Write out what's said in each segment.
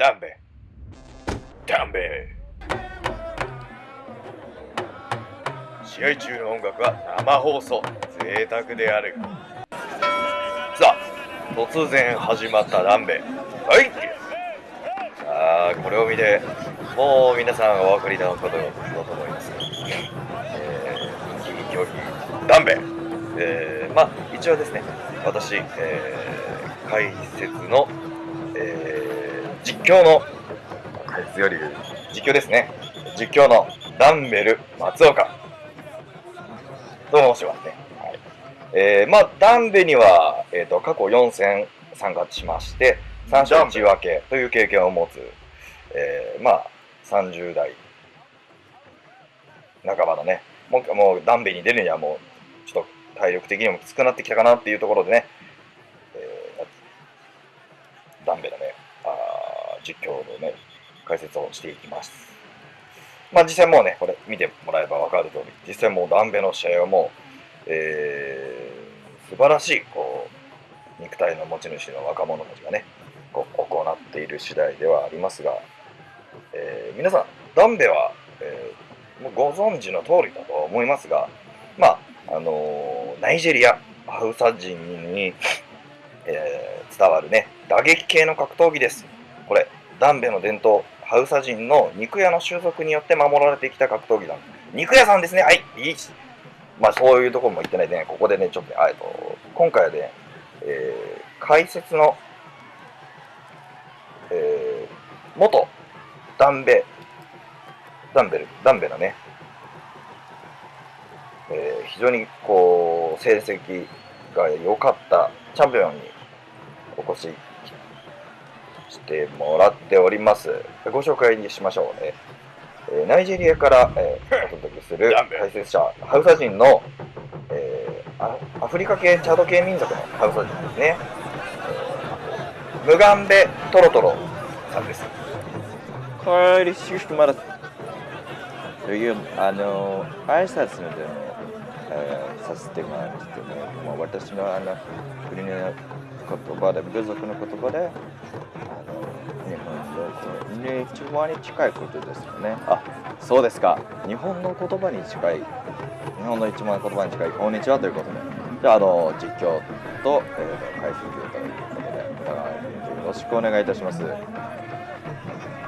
ダンベ。ダンベ。試合中の音楽は生放送。贅沢である。さあ突然始まったダンベ。はい。さあこれを見てもう皆さんお分かりなことだと思います、えー、人気競技ダンベ、えー、まあ一応ですね私、えー、解説の、えー、実況の解説より実況ですね。実況のダンベル松岡。と申しますね、はい。えー、まあダンベには、えーと、過去4戦参加しまして3勝1分けという経験を持つ、えー、まあ30代。半ばのね。もうもうダンベに出るにはもうちょっと体力的にもきつくなってきたかなっていうところでね、実況のね解説をしていきますまあ実際もうねこれ見てもらえば分かる通り実際もうダンベの試合はもう、えー、素晴らしいこう肉体の持ち主の若者たちがねこう行っている次第ではありますがえー、皆さん、ダンベは、えー、もうご存知の通りだと思いますが、まあ、あのー、ナイジェリア、ハウサ人に、えー、伝わるね、打撃系の格闘技です。これ、ダンベの伝統、ハウサ人の肉屋の習俗によって守られてきた格闘技だ。肉屋さんですね。はい、いいまあ、そういうところも言ってないでね、ここでね、ちょっと、えっと、今回はね、えー、解説の、えー、元ダンベ、ダンベル、ダンベのね、えー、非常にこう、成績が良かったチャンピオンにお越ししてもらっております。ご紹介にしましょうね。えー、ナイジェリアから、えー、お届けする 解説者、ハウサ人の、えー、アフリカ系、チャド系民族のハウサ人ですね。えー、ムガンベトロトロさんです。帰りしくまだというあの挨拶のでも、えー、させてもらいますけど、まあ、私のあの国の言葉で部族の言葉であの日本の一番に近いことですよね。あそうですか。日本の言葉に近い日本の一番言葉に近いこんにちはということで。じゃああの実況と、えー、解説ということでお互いよろしくお願いいたします。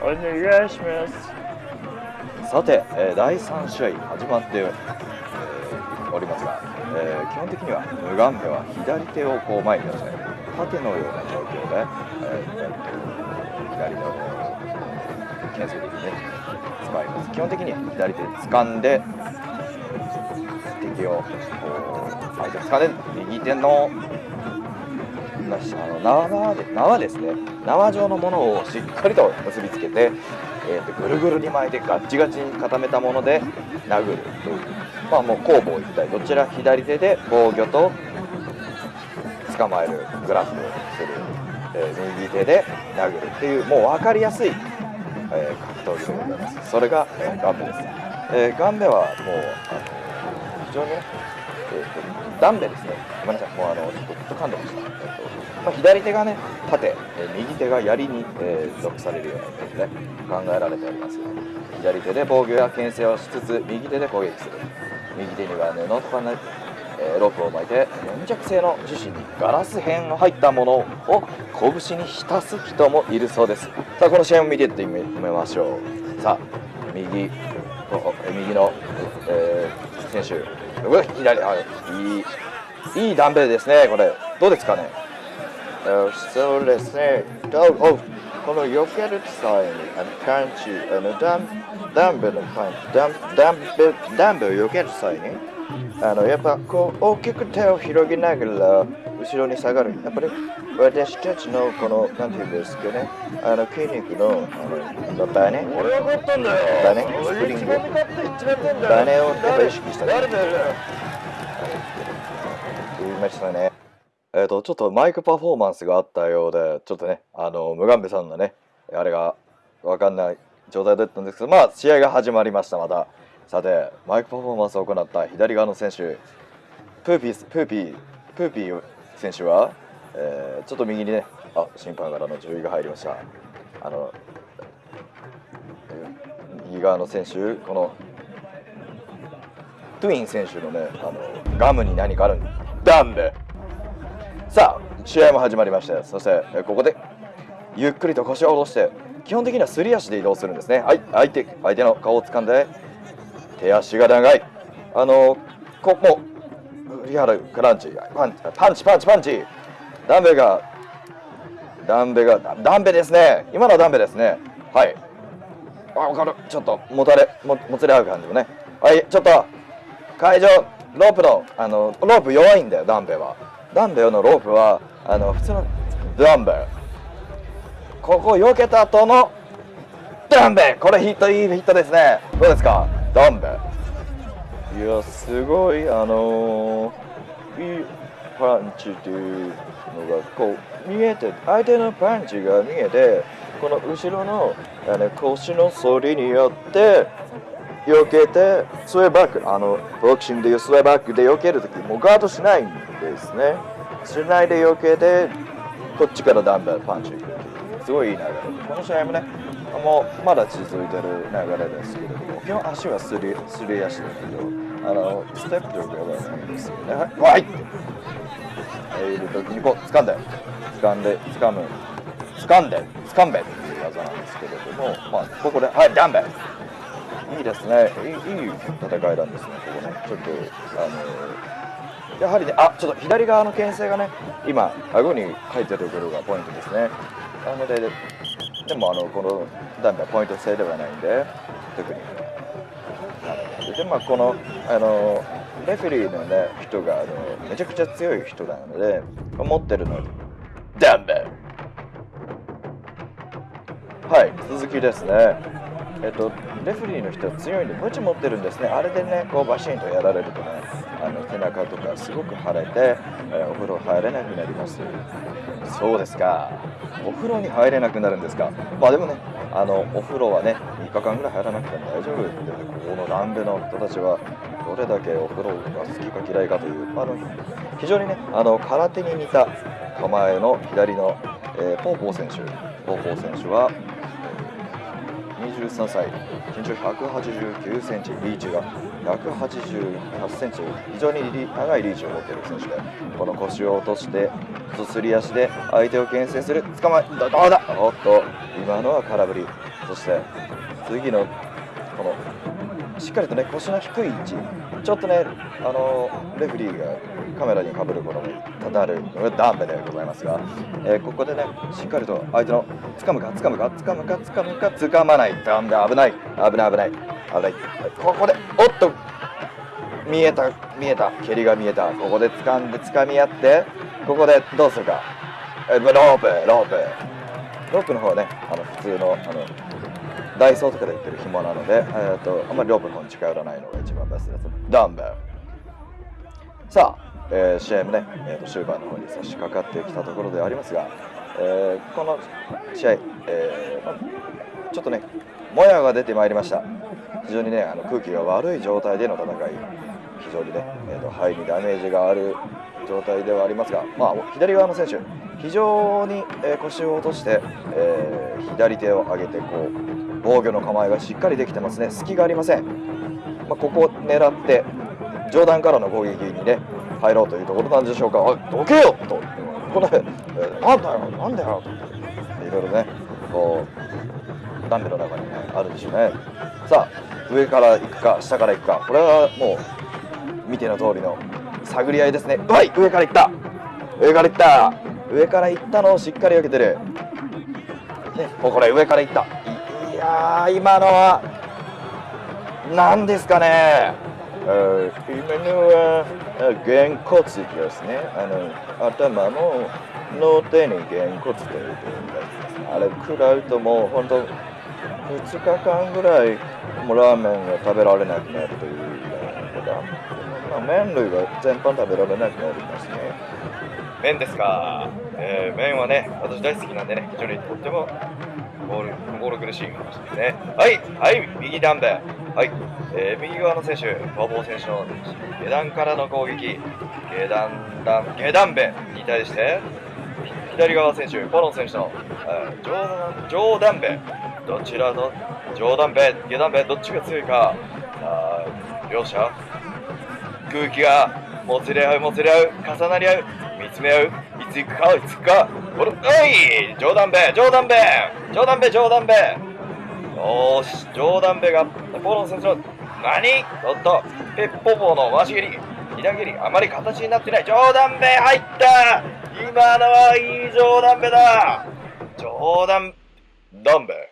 お願いします。さて、えー、第3試合始まって、えー、おりますが、えー、基本的にはムガンベは左手をこう前に出して縦のような状況で、えー、左の懸垂的にね使います基本的に左手で掴んで。敵をこう相手を掴んで右手のあの縄で縄ですね縄状のものをしっかりと結びつけて、えー、とぐるぐるに巻いてガッチガチに固めたもので殴るというまあもう攻防一体どちら左手で防御と捕まえるグラフをする、えー、右手で殴るっていうもう分かりやすい、えー、格闘技でございます。それが、えー、ガンベです、えー、ガンベはもうあの非常にね、えーと、ダンベですね。ごめんなさいもうあのちょっとずっと噛んでました、えーとまあ、左手がね縦、え右手が槍に、えー、属されるようなイメージで考えられております。左手で防御や牽制をしつつ右手で攻撃する。右手には布とかね、えー、ロープを巻いて粘着性の樹脂にガラス片の入ったものを拳に浸す人もいるそうです。さあこの試合を見ていってみましょう。さあ右右の、えー、選手う左あいいいいダンベルですねこれ。どうですかね？そうですね。この避ける際に、あの、感知、あの、ダン、ダンベルの感じ、ダン、ダンベルダンベルを避ける際に、あの、やっぱこう、大きく手を広げながら、後ろに下がる。やっぱり、私たちのこの、なんていうんですかね、あの、筋肉の、あの、バネ。俺がったんだよ。バネ、スプリング。バネをやっぱ意識した。誰だよ。言いましたね。えっ、ー、と、ちょっとマイクパフォーマンスがあったようで、ちょっとね、あの、ムガンベさんのね、あれがわかんない状態だったんですけど、まあ、試合が始まりました、また。さて、マイクパフォーマンスを行った左側の選手、プーピー、プーピー、プーピー選手は、えー、ちょっと右にね、あ、審判からの注意が入りました。あの右側の選手このトゥイン選手のねあのガムに何かあるんダンベさあ試合も始まりましてそしてえここでゆっくりと腰を下ろして基本的にはすり足で移動するんですね。はい相手相手の顔を掴んで手足が長い。あのここも振り払うクランチ。パンチパンチパンチ。パンチダンベがダンベがダンベですね。今のはダンベですね。はい。あ分かる。ちょっともたれももつれ合う感じもね。はいちょっと会場ロープのあのロープ弱いんだよダンベは。ダンベのロープはあの普通のダンベ。ここ避けた後のダンベ。これヒットいいヒットですね。どうですか？ダンベ。いやすごいあのーいいパンチというのがこう見えて相手のパンチが見えてこの後ろのあの腰の反りによって避けてスウェーバックあのボクシングでいうスウェーバックで避けるときもうガードしないんですね。しないで避けてこっちからダンベルパンチすごいいい流れ。この試合もねもうまだ続いてる流れですけれども基本足はすりすり足だけどあのステップというかはないんですよね。はい。わいっている時にこう掴んで掴んで掴む。掴んで掴んべ。っていう技なんですけれどもまあここではいダンベいいですね。いいいい戦いなんですねここね。ちょっとあのやはりねあちょっと左側の牽制がね今顎に書いてるところがポイントですね。なのででもあのこのダンベはポイント制ではないんで特に。でまあこのあのレフェリーのね人があのめちゃくちゃ強い人なので持ってるのダンベはい続きですね。えっとレフェリーの人は強いんでムチ持ってるんですね。あれでねこうバシンとやられるとねあの背中とかすごく腫れて、えお風呂入れなくなります。そうですか。お風呂に入れなくなるんですか？まあでもねあのお風呂はね3日間ぐらい入らなくても大丈夫ってここの南部の人たちはどれだけお風呂が好きか嫌いかというあの非常にねあの空手に似た構えの左の、えーポーポー選手。ポーポー選手は83歳身長189センチリーチが188センチ。非常に長いリーチを持っている選手でこの腰を落としてすり足で相手を牽制する捕まえどうだおっと今のは空振りそして次のこのしっかりとね腰の低い位置ちょっとねあのレフリーがカメラにかぶることも多々あるダンベでございますが、えーここでねしっかりと相手の掴むか掴むか掴むか掴むか掴まない。ダンベ危ない。危ない危ない。危ない。ここでおっと見えた見えた。蹴りが見えた。ここで掴んで掴み合ってここでどうするか。ロープロープ。ロープの方はねあの普通のあのダイソーとかで売ってる紐なので、えー、とあんまりロープの方に近寄らないのが一番ベストです。ダンベル。さあ、えー試合もね、えーと終盤の方に差し掛かってきたところでありますが、えーこの試合、えーちょっとねもやが出てまいりました。非常にねあの空気が悪い状態での戦い。非常にね、えー、と肺にダメージがある状態ではありますが、まあ、左側の選手非常に、えー腰を落として、えー左手を上げてこう防御の構えがしっかりできてますね。隙がありません、まあ、ここを狙って上段からの攻撃にね入ろうというところなんでしょうか。おいどけよ！と。これ、えなんだよなんだよ！と。いろいろねこうダンベの中に、ね、あるんでしょうね。さあ上から行くか下から行くか。これはもう見ての通りの探り合いですね。はい上から行った。上から行った。上から行ったのをしっかり避けてる。ね、もうこれ上から行った。いや今のは何ですかね。えー今のはげんこつですね。あの頭のの手にげんこつというやつですあれ食らうともう本当2日間ぐらいもうラーメンが食べられなくなるということ、まあ、麺類は全般食べられなくなりますね。麺ですか、えー麺はね、私大好きなんでね、非常にとってもボール心苦しい話ですね。はい、はい、右ダンベ。はい、えー右側の選手、馬房選手の下段からの攻撃、下段段、下段ベに対して、左側選手、ポロン選手の、えー、上上段ベ、どちらの上段ベ、下段ベ、どっちが強いか、あ両者、空気がもつれ合う、もつれ合う、重なり合う、見つめ合う、つくか、いつくか、これ、おい冗談べ冗談べ冗談べ冗談べ、よーし、冗談べが、ポロン選手の、何？おっと、ペッポポの回し蹴り、左蹴り、あまり形になってない、冗談べ入った！今のはいい冗談べだ。冗談、ダンベ